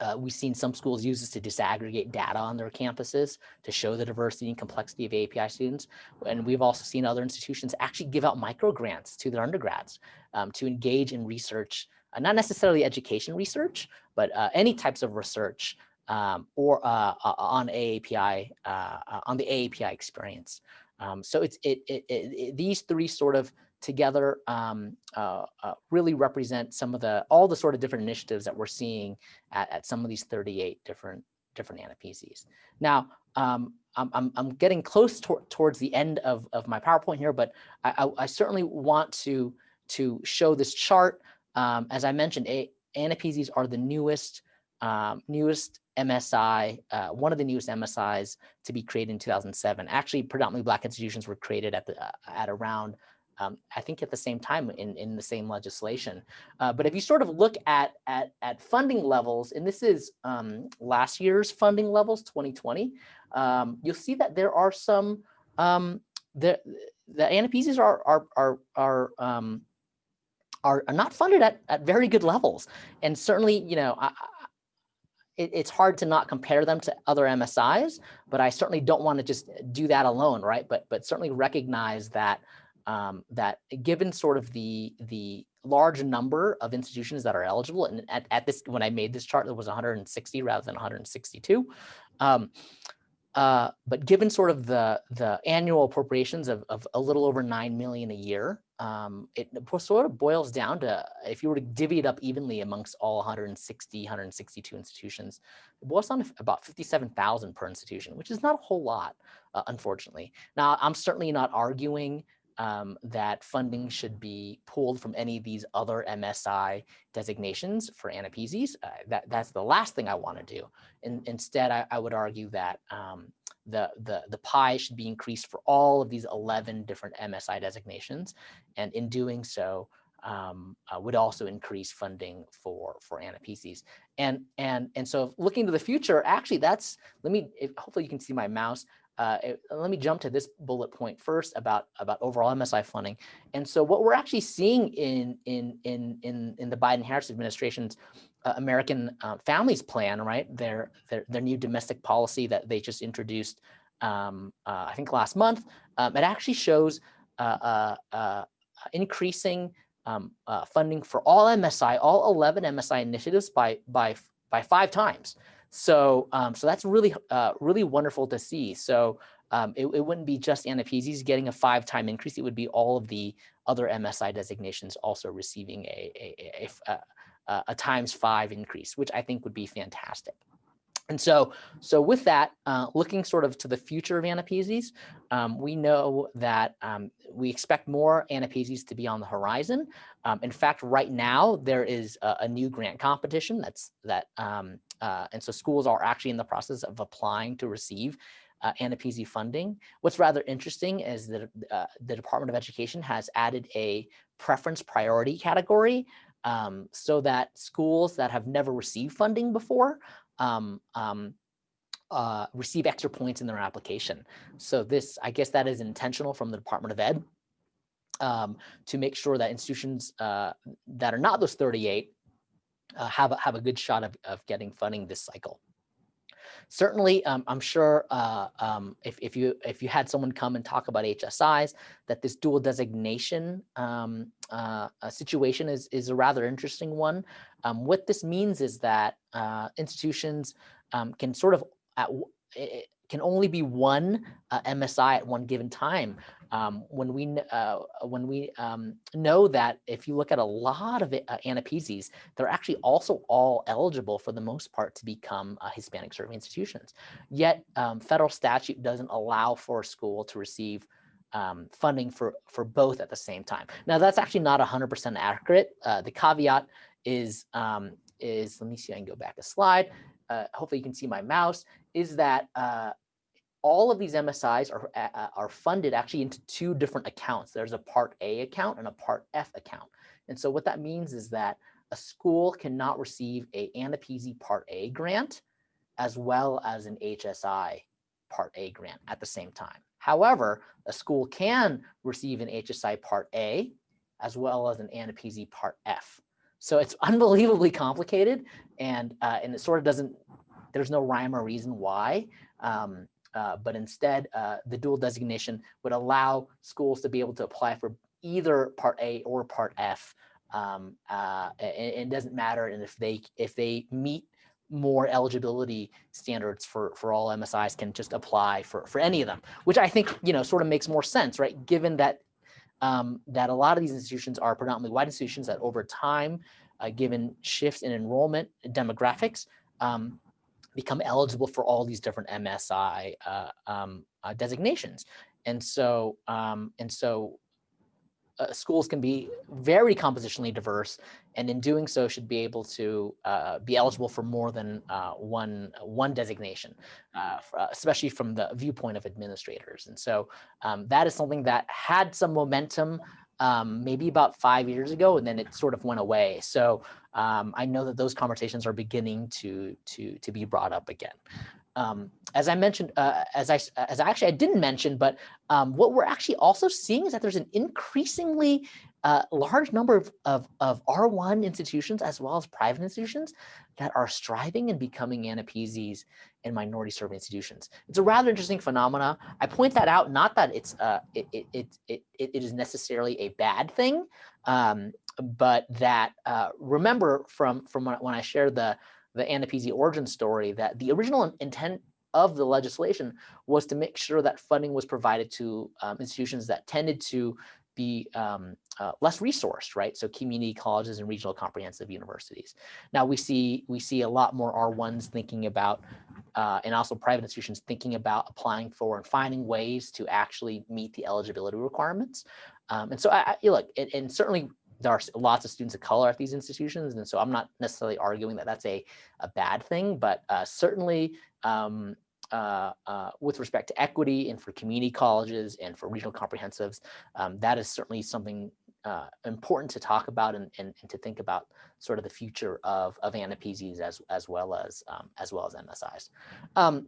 uh, we've seen some schools use this to disaggregate data on their campuses to show the diversity and complexity of API students. And we've also seen other institutions actually give out micro grants to their undergrads um, to engage in research uh, not necessarily education research, but uh, any types of research um, or uh, uh on AAPI, uh, uh, on the AAPI experience. Um, so it's it, it, it, these three sort of together um, really represent some of the all the sort of different initiatives that we're seeing at, at some of these 38 different different AANAPISIs. Now, um, I'm, I'm, I'm, getting close to, towards the end of, of my PowerPoint here, but I, I, I certainly want to, to show this chart um, as I mentioned, a AANAPISIs are the newest, um, newest MSI, uh, one of the newest MSIs to be created in 2007. Actually, predominantly Black institutions were created at the uh, at around, um, I think, at the same time in in the same legislation. Uh, but if you sort of look at at at funding levels, and this is um, last year's funding levels, 2020, um, you'll see that there are some um, the the AANAPISIs are are are are um, are, are not funded at, at very good levels. And certainly, you know, I, it, it's hard to not compare them to other MSIs, but I certainly don't want to just do that alone, right? But but certainly recognize that um, that given sort of the the large number of institutions that are eligible, and at, at this when I made this chart, there was 160 rather than 162. Um, uh, but given sort of the the annual appropriations of, of a little over nine million a year, um, it sort of boils down to if you were to divvy it up evenly amongst all 160, 162 institutions, it boils down to about 57,000 per institution, which is not a whole lot, uh, unfortunately. Now, I'm certainly not arguing um, that funding should be pulled from any of these other MSI designations for AANAPISIs. Uh, that, that's the last thing I want to do. In, instead, I, I, would argue that um, the, the, the pie should be increased for all of these 11 different MSI designations. And in doing so, um, uh, would also increase funding for for AANAPISIs. And and and so looking to the future, actually, that's let me. If, hopefully, you can see my mouse. Uh, it, let me jump to this bullet point first about about overall MSI funding. And so what we're actually seeing in in in in in the Biden-Harris administration's uh, American uh, Families Plan, right? Their, their their new domestic policy that they just introduced, um, uh, I think last month. Um, it actually shows uh, uh, increasing um, funding for all MSI, all 11 MSI initiatives by by by five times. So, um, so that's really, uh, really wonderful to see. So, um, it, it, wouldn't be just AANAPISIs getting a five time increase. It would be all of the other MSI designations also receiving a, a, a, a, a times five increase, which I think would be fantastic. And so, so with that, uh, looking sort of to the future of AANAPISIs, um, we know that um, we expect more AANAPISIs to be on the horizon. Um, in fact, right now there is a, a new grant competition that's that, um, uh, and so schools are actually in the process of applying to receive uh, AANAPISI funding. What's rather interesting is that uh, the Department of Education has added a preference priority category um, so that schools that have never received funding before um, um, uh, receive extra points in their application. So this, I guess that is intentional from the Department of Ed um, to make sure that institutions uh, that are not those 38 uh, have, a, have a good shot of, of getting funding this cycle. Certainly, um, I'm sure uh, um, if, if, you if you had someone come and talk about HSIs, that this dual designation um, uh, situation is, is a rather interesting one. Um, what this means is that uh, institutions um, can sort of at, it can only be one uh, MSI at one given time. Um, when we uh, when we um, know that if you look at a lot of uh, AANAPISIs, they're actually also all eligible for the most part to become uh, Hispanic serving institutions. Yet um, federal statute doesn't allow for a school to receive um, funding for for both at the same time. Now that's actually not 100% accurate. Uh, the caveat is um, is let me see. I can go back a slide. Uh, hopefully you can see my mouse. Is that all of these MSIs are, uh, are funded actually into two different accounts. There's a part A account and a part F account. And so what that means is that a school cannot receive a AANAPISI part A grant as well as an HSI part A grant at the same time. However, a school can receive an HSI part A as well as an AANAPISI part F. So it's (laughs) unbelievably complicated and, uh, and it sort of doesn't, there's no rhyme or reason why. Um, uh, but instead uh, the dual designation would allow schools to be able to apply for either part A or part F. Um, uh, and, it doesn't matter and if they if they meet more eligibility standards for for all MSIs can just apply for for any of them, which I think you know sort of makes more sense, right? Given that um, that a lot of these institutions are predominantly white institutions that over time, uh, given shifts in enrollment demographics, um, become eligible for all these different MSI uh, um, uh, designations. And so, um, and so uh, schools can be very compositionally diverse and in doing so should be able to uh, be eligible for more than uh, one one designation, uh, uh, especially from the viewpoint of administrators. And so um, that is something that had some momentum um, maybe about five years ago, and then it sort of went away. So um, I know that those conversations are beginning to to to be brought up again. Um, as I mentioned, uh, as I as I actually I didn't mention, but um, what we're actually also seeing is that there's an increasingly uh, large number of, of, of, R1 institutions as well as private institutions that are striving and becoming AANAPISIs and minority serving institutions. It's a rather interesting phenomena. I point that out, not that it's uh, it, it, it, it, it is necessarily a bad thing, um, but that uh, remember from, from when I shared the, the AANAPISI origin story that the original intent of the legislation was to make sure that funding was provided to um, institutions that tended to be um, uh, less resourced, right? So community colleges and regional comprehensive universities. Now we see we see a lot more R1s thinking about, uh, and also private institutions thinking about applying for and finding ways to actually meet the eligibility requirements. Um, and so I, I look, and, and certainly there are lots of students of color at these institutions. And so I'm not necessarily arguing that that's a, a bad thing, but uh, certainly um, uh, uh, with respect to equity and for community colleges and for regional comprehensives, um, that is certainly something uh, important to talk about and, and, and, to think about sort of the future of, of AANAPISIs as, as well as um, as well as MSIs. Um,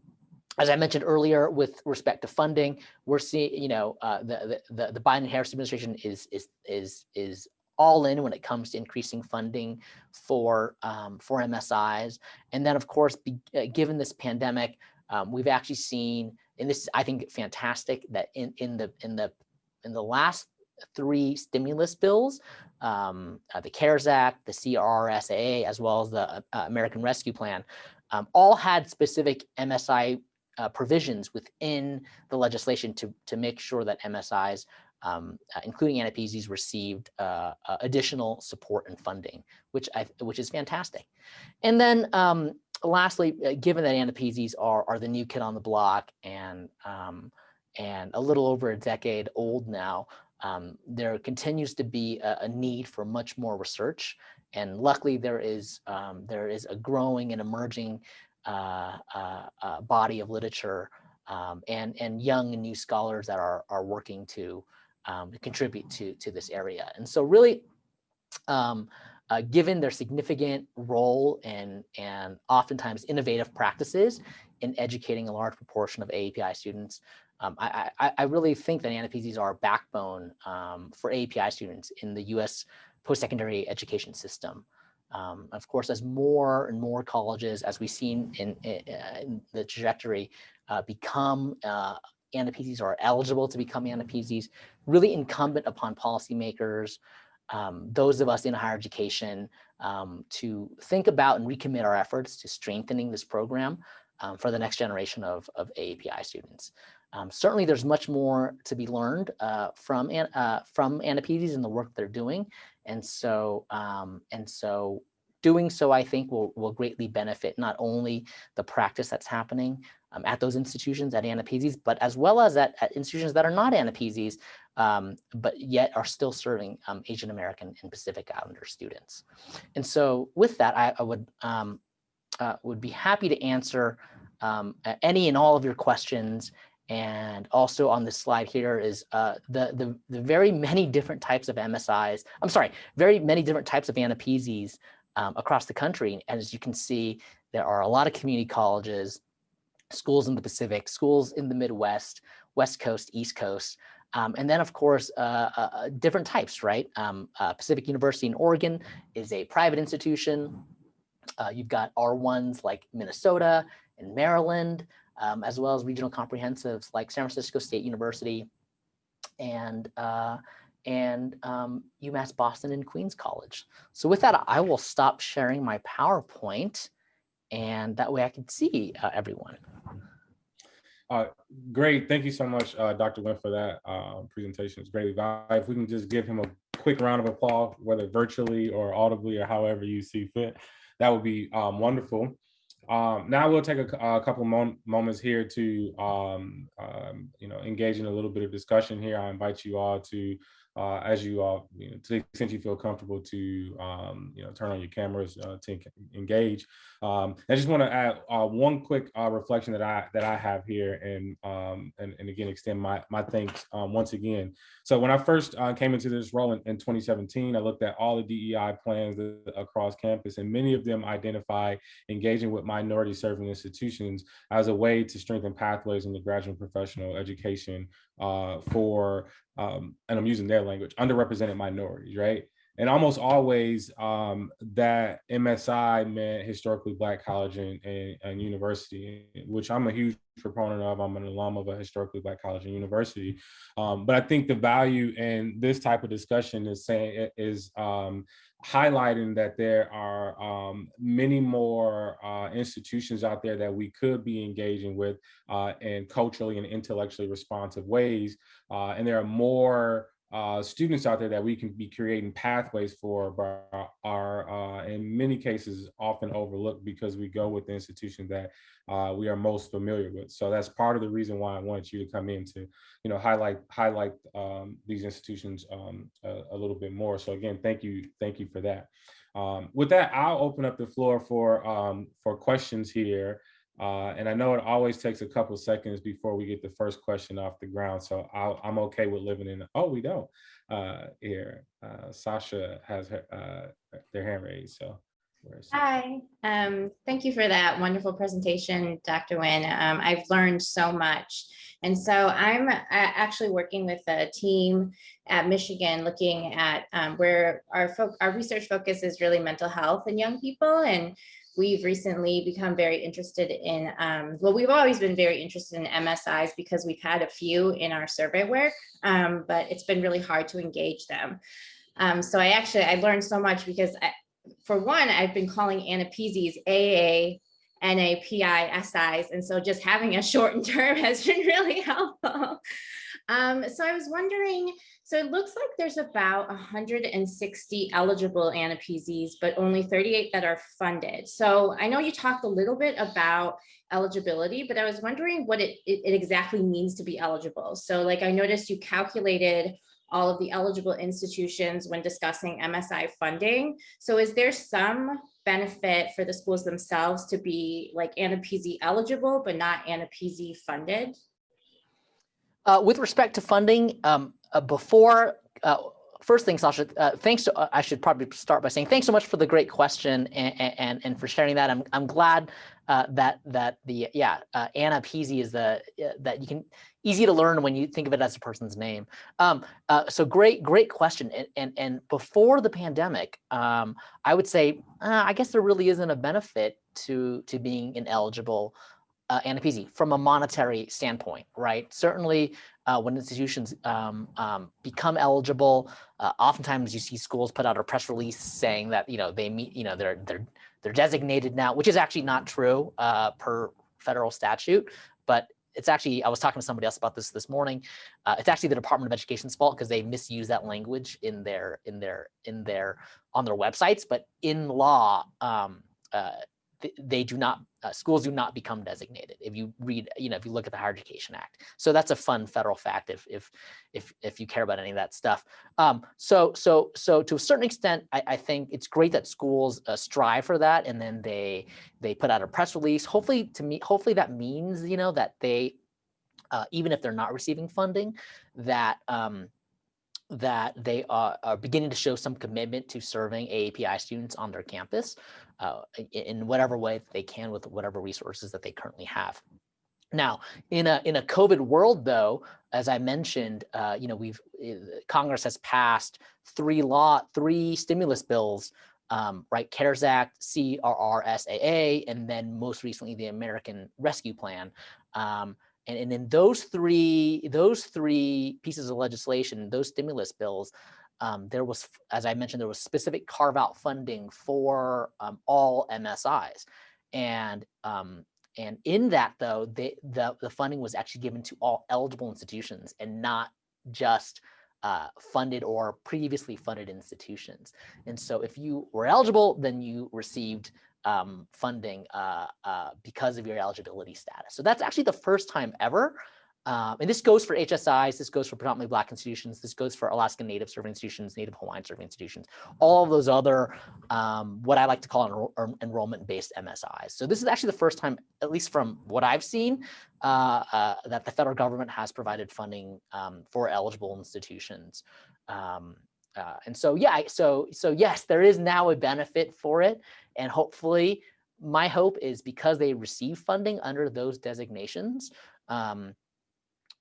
as I mentioned earlier, with respect to funding, we're seeing, you know, uh, the, the the Biden-Harris administration is is is is all in when it comes to increasing funding for um, for MSIs, and then of course, be, uh, given this pandemic, um, we've actually seen, and this is, I think, fantastic that in, in the in the in the last three stimulus bills, um, uh, the CARES Act, the CRRSAA, as well as the uh, American Rescue Plan, um, all had specific MSI uh, provisions within the legislation to, to make sure that MSIs, um, uh, including AANAPISIs, received uh, uh, additional support and funding, which I, which is fantastic. And then um, lastly, uh, given that AANAPISIs are, are the new kid on the block and, um, and a little over a decade old now, um, there continues to be a, a, need for much more research. And luckily there is, um, there is a growing and emerging uh, uh, uh, body of literature um, and, and young and new scholars that are, are working to um, contribute to, to this area. And so really, um, uh, given their significant role and, and oftentimes innovative practices in educating a large proportion of AAPI students, um, I, I, I, really think that AANAPISIs are a backbone um, for AAPI students in the US post-secondary education system. Um, of course, as more and more colleges, as we've seen in, in, in the trajectory, uh, become uh, or are eligible to become AANAPISIs, really incumbent upon policymakers, um, those of us in higher education, um, to think about and recommit our efforts to strengthening this program um, for the next generation of, of AAPI students. Um, certainly, there's much more to be learned uh, from uh, from AANAPISIs and the work they're doing, and so um, and so doing so, I think, will will greatly benefit not only the practice that's happening um, at those institutions at AANAPISIs, but as well as at, at institutions that are not AANAPISIs, um, but yet are still serving um, Asian American and Pacific Islander students. And so, with that, I, I would um, uh, would be happy to answer um, any and all of your questions and also on this slide here is uh, the, the, the very many different types of MSIs, I'm sorry, very many different types of AANAPISIs um, across the country. And as you can see, there are a lot of community colleges, schools in the Pacific, schools in the Midwest, West Coast, East Coast, um, and then, of course, uh, uh, uh different types, right? Um, uh, Pacific University in Oregon is a private institution. Uh, you've got R1s like Minnesota and Maryland um, as well as regional comprehensives like San Francisco State University and uh, and um, UMass Boston and Queens College. So with that, I will stop sharing my PowerPoint and that way I can see everyone. Uh, great. Thank you so much, uh, Dr. Nguyen, for that uh, presentation. It's greatly valuable. If we can just give him a quick round of applause, whether virtually or audibly or however you see fit, that would be um, wonderful. Um, now we'll take a, a couple mom moments here to, um, um, you know, engage in a little bit of discussion here. I invite you all to uh, as you all, you know, to the extent you feel comfortable to, um, you know, turn on your cameras uh, to engage. Um, I just want to add uh, one quick uh, reflection that I that I have here, and um, and, and again extend my my thanks um, once again. So when I first uh, came into this role in, in 2017, I looked at all the DEI plans across campus, and many of them identify engaging with minority serving institutions as a way to strengthen pathways in the graduate professional education uh, for, um, and I'm using their language, underrepresented minorities, right? And almost always um, that MSI meant historically black college and, and, and, university, which I'm a huge proponent of. I'm an alum of a historically black college and university. Um, but I think the value in this type of discussion is saying is um, highlighting that there are um, many more uh, institutions out there that we could be engaging with uh, in culturally and intellectually responsive ways. Uh, and there are more uh, students out there that we can be creating pathways for, but are uh, in many cases often overlooked because we go with the institution that uh, we are most familiar with. So that's part of the reason why I wanted you to come in to, you know, highlight highlight um, these institutions um, a, a, little bit more. So again, thank you, thank you for that. Um, with that, I'll open up the floor for um, for questions here. Uh, and I know it always takes a couple seconds before we get the first question off the ground. So i am okay with living in, oh, we don't uh, here. Uh, Sasha has her, uh, their hand raised, so. Hi, um, thank you for that wonderful presentation, Dr. Nguyen. Um, I've learned so much. And so I'm uh, actually working with a team at Michigan looking at um, where our, our research focus is really mental health in young people. And we've recently become very interested in, um, well, we've always been very interested in MSIs because we've had a few in our survey work, um, but it's been really hard to engage them. Um, so I actually, I learned so much because I, for one, I've been calling AANAPISIs AA NAPI SIs. And so just having a (laughs) shortened term has been really (laughs) helpful. Um, so I was wondering, so it looks like there's about 160 eligible AANAPISIs, but only 38 that are funded. So I know you talked a little bit about eligibility, but I was wondering what it, it, exactly means to be eligible. So like I noticed you calculated all of the eligible institutions when discussing MSI funding. So is there some benefit for the schools themselves to be like AANAPISI eligible, but not AANAPISI funded? Uh, with respect to funding, um, before, uh, first thing, Sasha, uh, thanks. To, uh, I should probably start by saying thanks so much for the great question and and, and for sharing that. I'm I'm glad uh, that that the yeah Anna Peasy is the that you can easy to learn when you think of it as a person's name. Um, so great great question. And and and before the pandemic, um, I would say I guess there really isn't a benefit to to being ineligible uh, AANAPISI from a monetary standpoint, right? Certainly uh, when institutions um, um, become eligible, uh, oftentimes you see schools put out a press release saying that, you know, they meet, you know, they're, they're, they're designated now, which is actually not true uh, per federal statute, but it's actually, I was talking to somebody else about this this morning. Uh, it's actually the Department of Education's fault because they misuse that language in their, in their, in their, on their websites, but in law, um, uh, they do not, uh, schools do not become designated. If you read, you know, if you look at the Higher Education Act. So that's a fun federal fact if, if, if, if you care about any of that stuff. Um, so, so, so to a certain extent, I, I think it's great that schools uh, strive for that. And then they, they put out a press release. Hopefully to me, hopefully that means, you know, that they, uh, even if they're not receiving funding, that, um, that they are, are, beginning to show some commitment to serving AAPI students on their campus uh, in whatever way they can with whatever resources that they currently have. Now, in a in a COVID world, though, as I mentioned, uh, you know, we've eh, Congress has passed three law, three stimulus bills, um, right? CARES Act, CRRSAA, and then most recently the American Rescue Plan. Um, and, and in those three, those three pieces of legislation, those stimulus bills, um, there was, as I mentioned, there was specific carve out funding for um, all MSIs. And um, and in that though, they, the, the funding was actually given to all eligible institutions and not just uh, funded or previously funded institutions. And so if you were eligible, then you received um, funding uh, uh, because of your eligibility status. So that's actually the first time ever. Um, and this goes for HSIs, this goes for predominantly Black institutions, this goes for Alaska Native serving institutions, Native Hawaiian serving institutions, all of those other, um, what I like to call enroll enrollment-based MSIs. So this is actually the first time, at least from what I've seen, uh, uh, that the federal government has provided funding um, for eligible institutions. Um, uh, and so, yeah, so, so yes, there is now a benefit for it. And hopefully my hope is because they receive funding under those designations, um,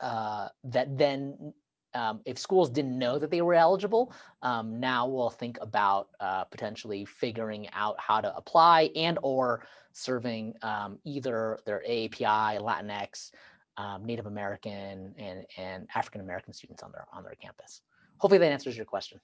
uh, that then um, if schools didn't know that they were eligible, um, now we'll think about uh, potentially figuring out how to apply and or serving um, either their AAPI, Latinx, um, Native American, and, and African American students on their on their campus. Hopefully that answers your question.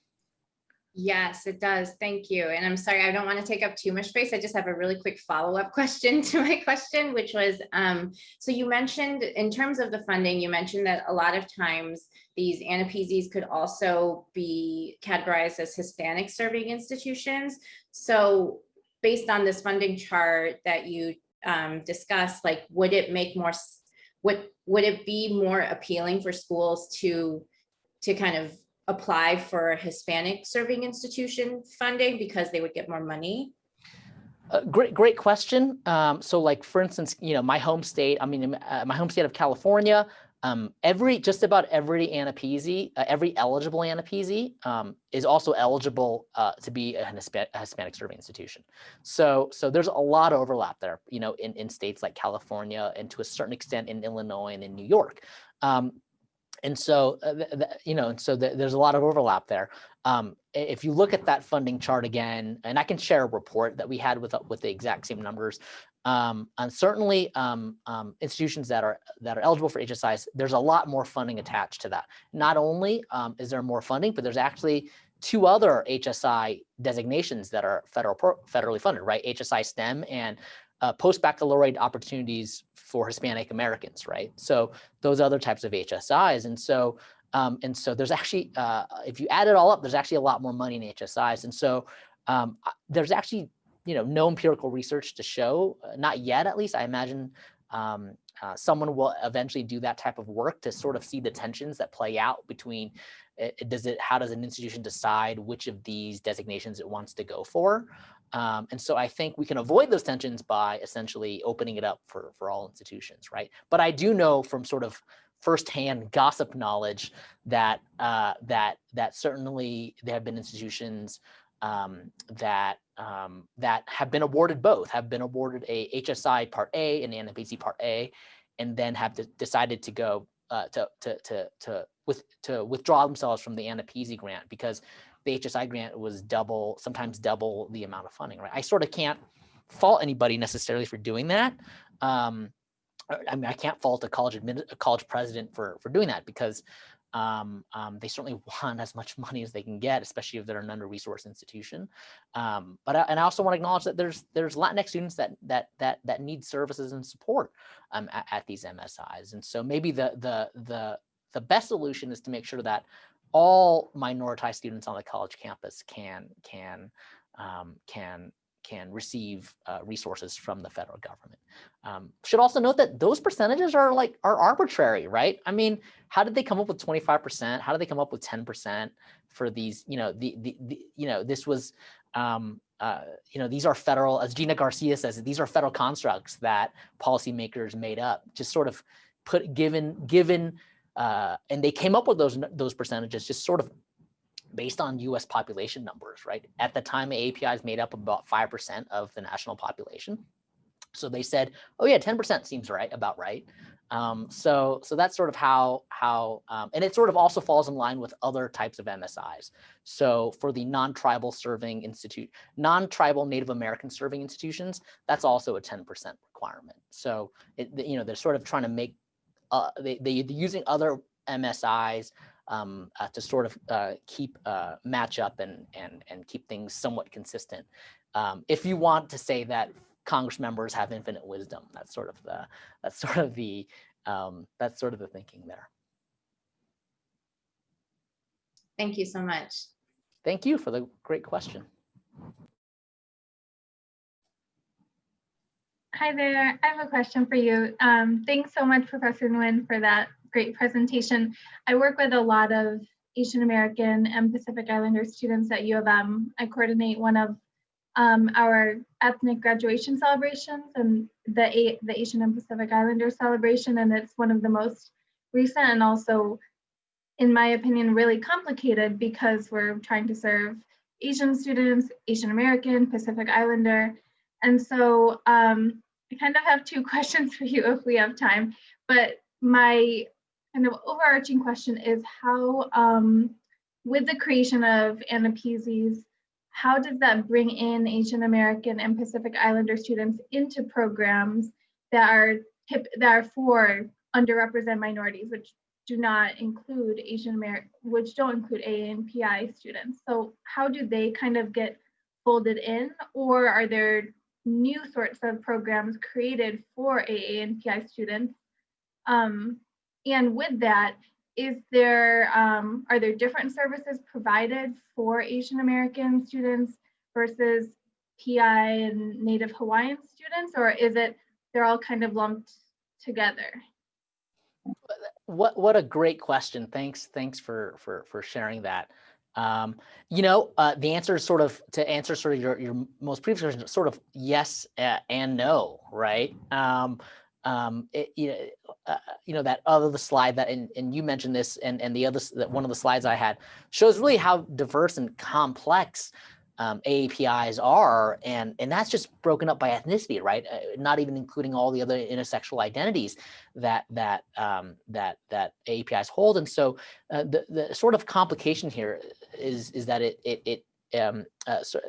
Yes, it does. Thank you. And I'm sorry, I don't want to take up too much space. I just have a really quick follow-up (laughs) question to my question, which was, um, so you mentioned in terms of the funding, you mentioned that a lot of times these AANAPISIs could also be categorized as Hispanic serving institutions. So based on this funding chart that you um, discussed, like, would it make more, would, would it be more appealing for schools to, to kind of apply for Hispanic serving institution funding because they would get more money? Uh, great, great question. Um, so like, for instance, you know, my home state, I mean, uh, my home state of California, um, every, just about every AANAPISI, uh, every eligible AANAPISI um, is also eligible uh, to be a Hispanic, a Hispanic serving institution. So, so there's a lot of overlap there, you know, in, in states like California and to a certain extent in Illinois and in New York. Um, and so, uh, you know, and so there's a lot of overlap there. Um, if you look at that funding chart again, and I can share a report that we had with, uh, with the exact same numbers, um, and certainly um, um, institutions that are that are eligible for HSIs, there's a lot more funding attached to that. Not only um, is there more funding, but there's actually two other HSI designations that are federal federally funded, right? HSI STEM and uh, post-baccalaureate opportunities for Hispanic Americans, right? So those other types of HSIs. And so, um, and so there's actually, uh, if you add it all up, there's actually a lot more money in HSIs. And so um, there's actually, you know, no empirical research to show, uh, not yet at least, I imagine um, uh, someone will eventually do that type of work to sort of see the tensions that play out between it, does it how does an institution decide which of these designations it wants to go for um, and so I think we can avoid those tensions by essentially opening it up for, for all institutions, right? But I do know from sort of firsthand gossip knowledge that uh, that that certainly there have been institutions um, that um, that have been awarded both, have been awarded a HSI Part A and an AANAPISI Part A, and then have to, decided to go uh, to to to to with to withdraw themselves from the AANAPISI grant because the HSI grant was double, sometimes double the amount of funding, right? I sort of can't fault anybody necessarily for doing that. Um, I mean, I can't fault a college admin, a college president for for doing that because um, um, they certainly (laughs) want as much money as they can get, especially if they're an under-resourced institution. Um, but I, and I also want to acknowledge that there's there's Latinx students that that that that need services and support um, at, at, these MSIs, and so maybe the the the the best solution is to make sure that all minoritized students on the college campus can can um, can can receive uh, resources from the federal government. Um, should also note that those percentages are like are arbitrary, right? I mean, how did they come up with 25%? How did they come up with 10% for these, you know, the, the, the you know, this was, um, uh, you know, these are federal, as Gina Garcia says, these are federal constructs that policymakers made up, just sort of put given, given uh, and they came up with those, those percentages just sort of based on US population numbers, right? At the time, APIs made up about 5% of the national population. So they said, oh yeah, 10% seems right, about right. Um, so, so that's sort of how, how um, and it sort of also falls in line with other types of MSIs. So for the non-tribal serving institute, non-tribal Native American serving institutions, that's also a 10% requirement. So, it, you know, they're sort of trying to make uh, they, they, are using other MSIs um, uh, to sort of uh, keep uh, match up and, and, and keep things somewhat consistent. Um, if you want to say that Congress members have infinite wisdom, that's sort of the, that's (laughs) sort of the, um, that's sort of the thinking there. Thank you so much. Thank you for the great question. Hi there. I have a question for you. Um, thanks so much, Professor Nguyen, for that great presentation. I work with a lot of Asian American and Pacific Islander students at U of M. I coordinate one of um, our ethnic graduation celebrations and the, the Asian and Pacific Islander celebration, and it's one of the most recent and also, in my opinion, really complicated because we're trying to serve Asian students, Asian American, Pacific Islander. And so um, I kind of have two (laughs) questions for you if we have time, but my kind of overarching question is how, um, with the creation of AANAPISI's, how does that bring in Asian American and Pacific Islander students into programs that are tip, that are for underrepresented minorities, which do not include Asian American, which don't include ANPI students. So how do they kind of get folded in, or are there new sorts of programs created for AA and PI students. Um, and with that, is there, um, are there different services provided for Asian American students versus PI and Native Hawaiian students, or is it they're all kind of lumped together? What what a great question. Thanks thanks for for for sharing that. Um, you know, uh, the answer is sort of to answer sort of your, your most previous question, sort of yes uh, and no, right? Um, um, it, you, know, uh, you know, that other the slide that, and, and you mentioned this and, and the other, that one of the slides I had shows really how diverse and complex um, AAPIs are, and and that's just broken up by ethnicity, right? Uh, not even including all the other intersexual identities that that um, that that AAPIs hold. And so uh, the the sort of complication here is is that it it it um, uh, so,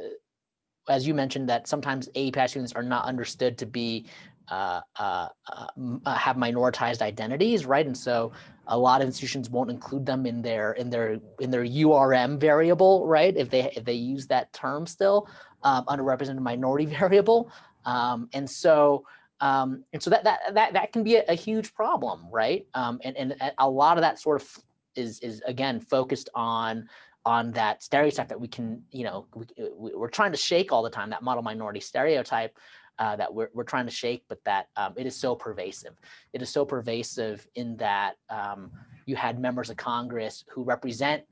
as you mentioned that sometimes AAPI students are not understood to be uh, uh, uh, have minoritized identities, right? And so a lot of institutions won't include them in their in their in their URM variable, right? If they if they use that term still, um, underrepresented minority (laughs) variable. Um, and so um, and so that that that that can be a, a huge problem, right? Um, and and a lot of that sort of is is again focused on on that stereotype that we can, you know, we, we're trying to shake all the time that model minority stereotype uh, that we're, we're trying to shake, but that um, it is so pervasive. It is so pervasive in that um, you had members of Congress who represent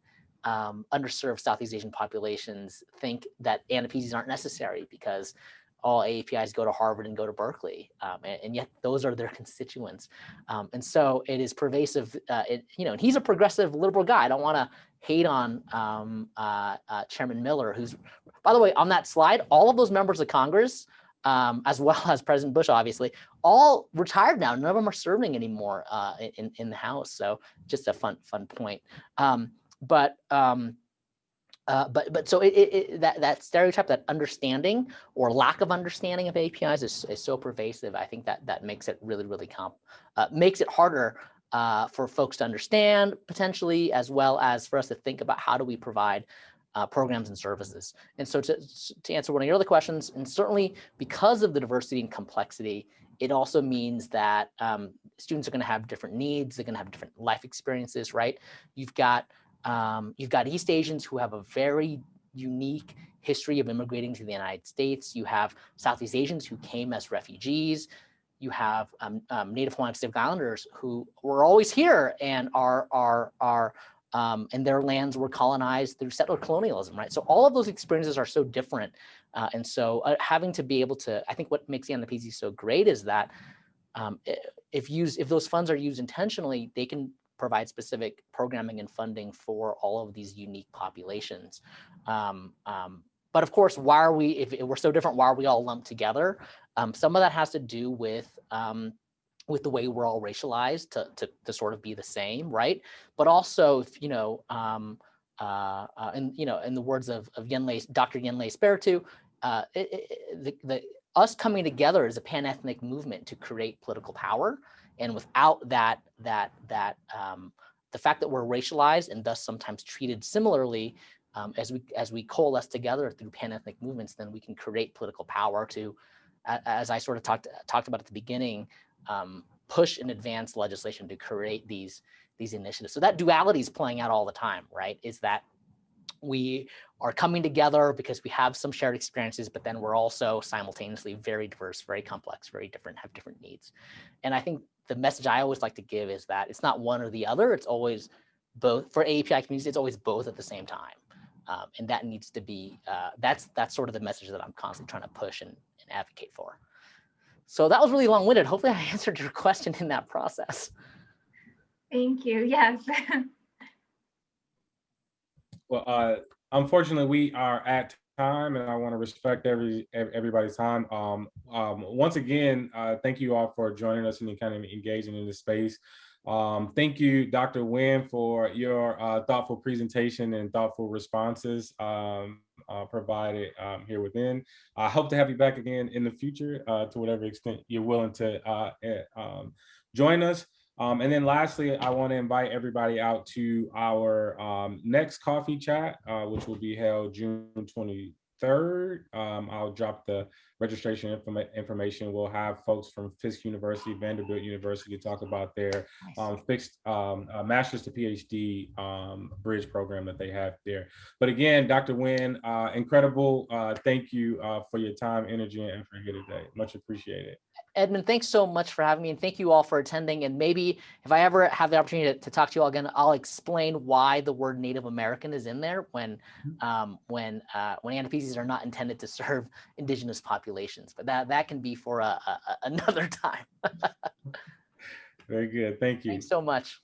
um, underserved Southeast Asian populations think that AANAPISIs aren't necessary because all AAPIs go to Harvard and go to Berkeley, um, and, and, yet those are their (laughs) constituents. Um, and so it is pervasive, uh, it, you know, and he's a progressive liberal guy. I don't want to hate on um, uh, uh, Chairman Miller, who's, by the way, on that slide, all of those members of Congress, um, as well (laughs) as President Bush, obviously, all retired now. None of them are serving anymore uh, in, in the House. So just a fun, fun point. Um, but um, uh, but but so it, it, that that stereotype, that understanding or lack of understanding of APIs is, is so pervasive. I think that that makes it really really comp uh, makes it harder uh, for folks to understand potentially, as well as for us to think about how do we provide uh, programs and services. And so to to answer one of your other questions, and certainly because of the diversity and complexity, it also means that um, students are going to have different needs. They're going to have different life experiences, right? You've got um, you've got East Asians who have a very unique history of immigrating to the United States. You have Southeast Asians who came as refugees. You have um, um, Native Hawaiian Pacific Islanders who were always here and are are are um, and their lands were colonized through settler colonialism, right? So all of those experiences are so different, uh, and so uh, having to be able to, I think, what makes the AANAPISI so great is that um, if used, if those funds are used intentionally, they can provide specific programming and funding for all of these unique populations. Um, um, but of course, why are we, if we're so different, why are we all lumped together? Um, some of that has to do with um, with the way we're all racialized to, to, to, sort of be the same, right? But also, if, you know, um, uh, uh, and you know, in the words of, of Yen Le, Dr. Yen Le Espiritu, uh, the, the, us coming together as a pan-ethnic movement to create political power and without that, that, that, um, the fact that we're racialized and thus sometimes treated similarly um, as we as we coalesce together through pan-ethnic movements, then we can create political power to, as I sort of talked talked about at the beginning, um, push and advance legislation to create these these initiatives. So that duality is playing out all the time, right? Is that we are coming together because we have some shared experiences, but then we're also simultaneously very diverse, very complex, very different, have different needs. And I think the message I always like to give is that it's not one or the other. It's always both for API communities. It's always both at the same time. Um, and that needs to be, uh, that's that's sort of the message that I'm constantly trying to push and, and advocate for. So that was really long-winded. Hopefully I (laughs) answered your question in that process. Thank you, yes. (laughs) well, uh, unfortunately, we are at time and I want to respect every everybody's time. Um, um, once again, uh, thank you all for joining us and kind of engaging in this space. Um, thank you, Dr. Nguyen, for your uh, thoughtful presentation and thoughtful responses um, uh, provided um, here within. I hope to have you back again in the future uh, to whatever extent you're willing to uh, eh, um, join us. Um, and then lastly, I want to invite everybody out to our um, next coffee chat, uh, which will be held June 23rd. Um, I'll drop the registration informa information. We'll have folks from Fisk University, Vanderbilt University talk about their um, Fisk um, uh, master's to PhD um, bridge program that they have there. But again, Dr. Nguyen, uh, incredible. Uh, thank you uh, for your time, energy, and effort here today. Much appreciated. Edmund, thanks so much for having me and thank you all for attending. And maybe if I ever have the opportunity to, to talk to you all again, I'll explain why the word Native American is in there when mm-hmm. um, when uh, when AANAPISIs are not intended to serve (laughs) indigenous populations. But that, that can be for a, a, (laughs) another time. Very good. Thank you. Thanks so much.